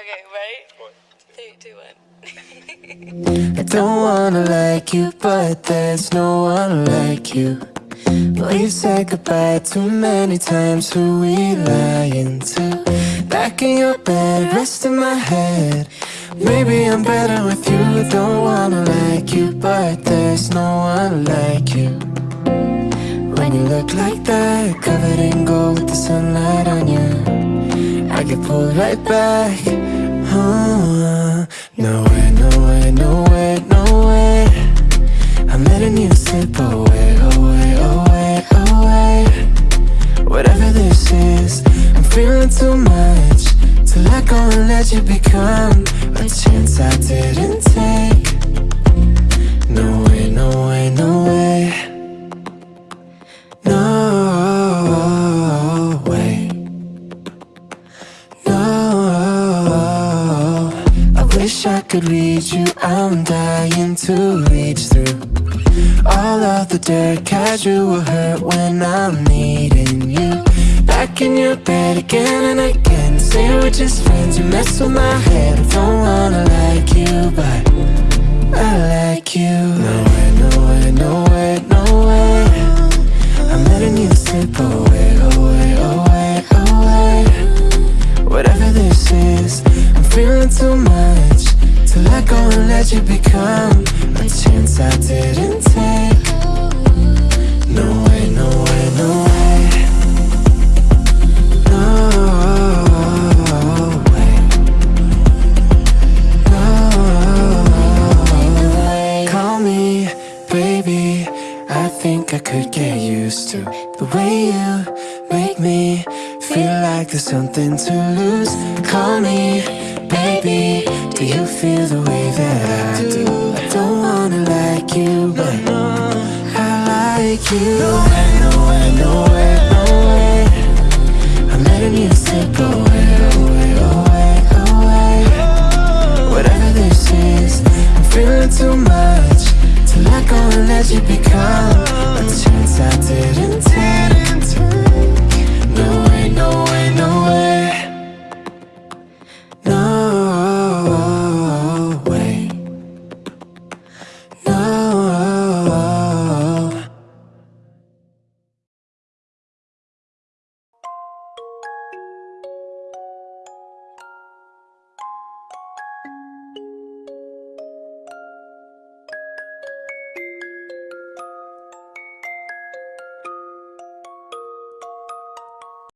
Okay, ready? One, Three, two, one. I don't wanna like you, but there's no one like you. Boy, you said goodbye too many times. Who we lying to? Back in your bed, resting my head. Maybe I'm better with you. I Don't wanna like you, but there's no one like you. When you look like that, covered in gold with the sunlight on you, I get pulled right back. No way, no way, no way, no way. I'm letting you slip away, away, away, away. Whatever this is, I'm feeling too much to let go and let you become a chance I didn't could read you. I'm dying to reach through. All of the dirt casual will hurt when I'm needing you. Back in your bed again and again. Say we're just friends. You mess with my head. I don't wanna like you, but I like you. No way, no way, no way, no way. I'm letting you slip away, away, away, away. Whatever this is, I'm feeling too much let you become a chance I didn't take. No way, no way, no way. No way. No way. Call me, baby. I think I could get used to the way you make me feel like there's something to lose. Call me, baby. Do you feel the way that I do? I don't wanna like you, but I like you. No way, no way, no way, no way. I'm letting you slip away, away, away, away. Whatever this is, I'm feeling too much to let go and let you become.